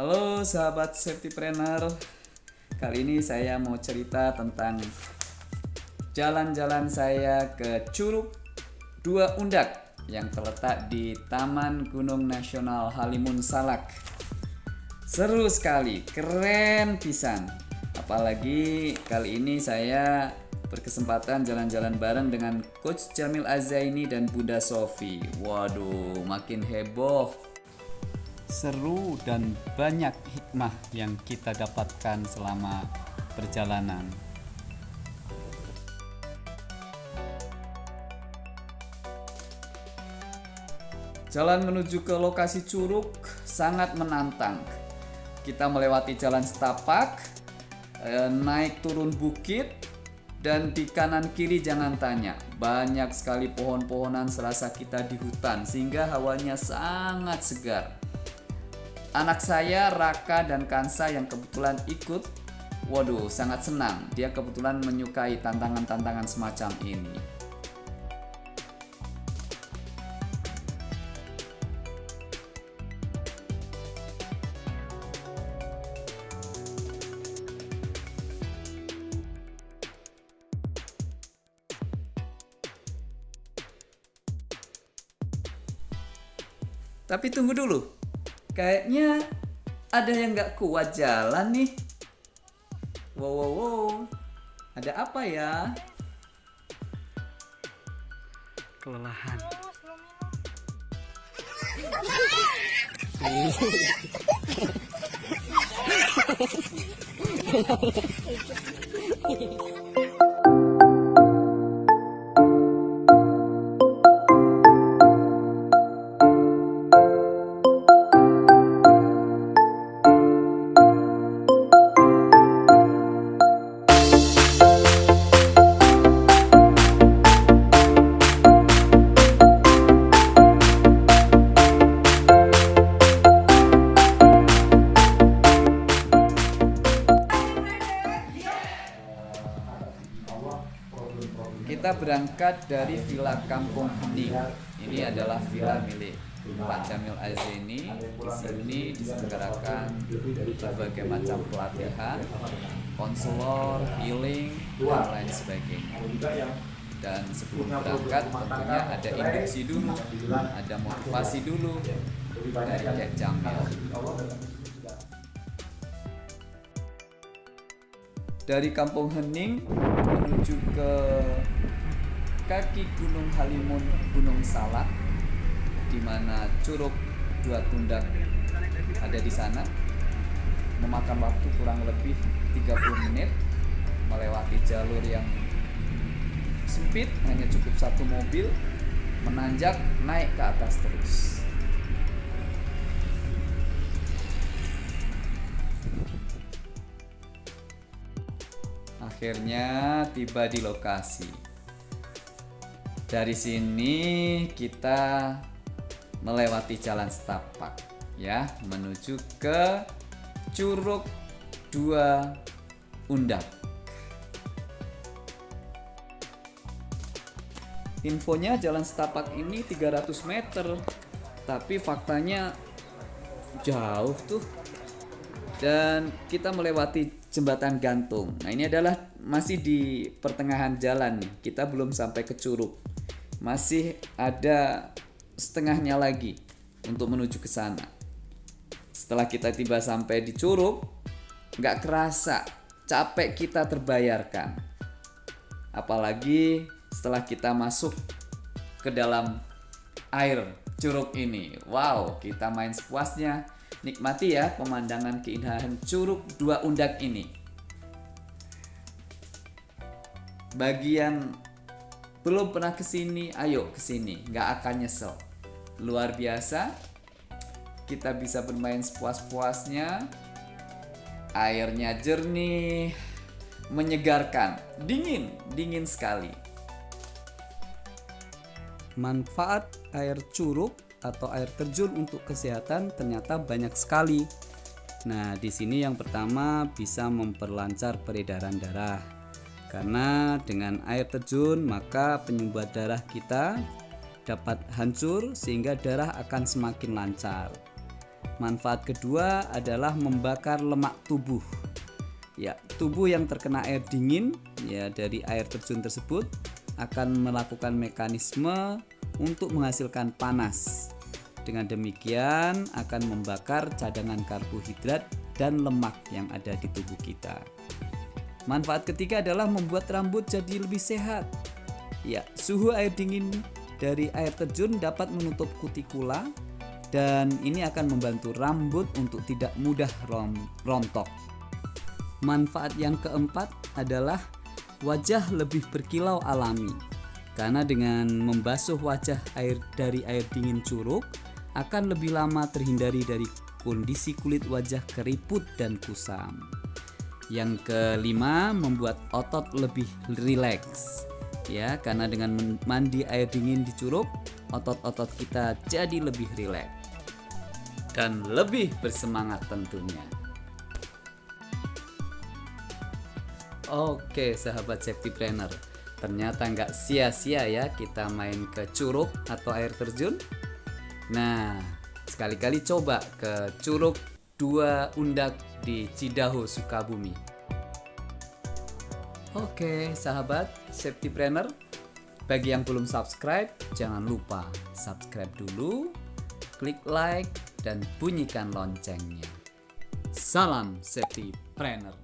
Halo sahabat safetypreneur Kali ini saya mau cerita tentang Jalan-jalan saya ke Curug Dua Undak Yang terletak di Taman Gunung Nasional Halimun Salak Seru sekali, keren pisan Apalagi kali ini saya berkesempatan jalan-jalan bareng dengan Coach Jamil Azaini dan Bunda Sofi. Waduh, makin heboh. Seru dan banyak hikmah yang kita dapatkan selama perjalanan. Jalan menuju ke lokasi curug sangat menantang. Kita melewati jalan setapak, eh, naik turun bukit, dan di kanan kiri jangan tanya, banyak sekali pohon-pohonan serasa kita di hutan sehingga hawanya sangat segar. Anak saya Raka dan Kansa yang kebetulan ikut, waduh sangat senang. Dia kebetulan menyukai tantangan-tantangan semacam ini. Tapi tunggu dulu. Kayaknya ada yang nggak kuat jalan nih. Wow, wow, wow. Ada apa ya? Kelelahan. Kita berangkat dari Villa Kampung Hening. Ini adalah villa milik Pak Jamil Azeni. Di sini diselenggarakan berbagai macam pelatihan, konselor, healing, dan lain sebagainya. Dan sebelum berangkat tentunya ada induksi dulu, ada motivasi dulu dari Cek Jamil. Dari Kampung Hening menuju ke kaki Gunung Halimun Gunung Salak di mana Curug Dua Tundak ada di sana. Memakan waktu kurang lebih 30 menit melewati jalur yang sempit hanya cukup satu mobil menanjak naik ke atas terus akhirnya tiba di lokasi. Dari sini kita melewati jalan setapak ya menuju ke Curug Dua Undak. Infonya jalan setapak ini 300 meter, tapi faktanya jauh tuh. Dan kita melewati jembatan gantung. Nah, ini adalah masih di pertengahan jalan nih. Kita belum sampai ke curug. Masih ada setengahnya lagi untuk menuju ke sana. Setelah kita tiba sampai di curug, nggak kerasa capek kita terbayarkan. Apalagi setelah kita masuk ke dalam air curug ini. Wow, kita main sepuasnya Nikmati ya pemandangan keindahan Curug Dua Undak ini. Bagian belum pernah ke sini, ayo ke sini, nggak akan nyesel. Luar biasa, kita bisa bermain sepuas-puasnya. Airnya jernih, menyegarkan, dingin, dingin sekali. Manfaat air curug atau air terjun untuk kesehatan ternyata banyak sekali. Nah, di sini yang pertama bisa memperlancar peredaran darah. Karena dengan air terjun maka penyumbat darah kita dapat hancur sehingga darah akan semakin lancar. Manfaat kedua adalah membakar lemak tubuh. Ya, tubuh yang terkena air dingin ya dari air terjun tersebut akan melakukan mekanisme untuk menghasilkan panas. Dengan demikian akan membakar cadangan karbohidrat dan lemak yang ada di tubuh kita. Manfaat ketiga adalah membuat rambut jadi lebih sehat. Ya, suhu air dingin dari air terjun dapat menutup kutikula dan ini akan membantu rambut untuk tidak mudah rom rontok. Manfaat yang keempat adalah wajah lebih berkilau alami. Karena dengan membasuh wajah air dari air dingin curug akan lebih lama terhindari dari kondisi kulit wajah keriput dan kusam. Yang kelima, membuat otot lebih rileks. Ya, karena dengan mandi air dingin di curug, otot-otot kita jadi lebih rileks dan lebih bersemangat tentunya. Oke sahabat safety planner Ternyata nggak sia-sia ya kita main ke curug atau air terjun Nah sekali-kali coba ke curug dua undak di Cidaho Sukabumi. Oke sahabat safety planner Bagi yang belum subscribe jangan lupa subscribe dulu Klik like dan bunyikan loncengnya. Salam safety planner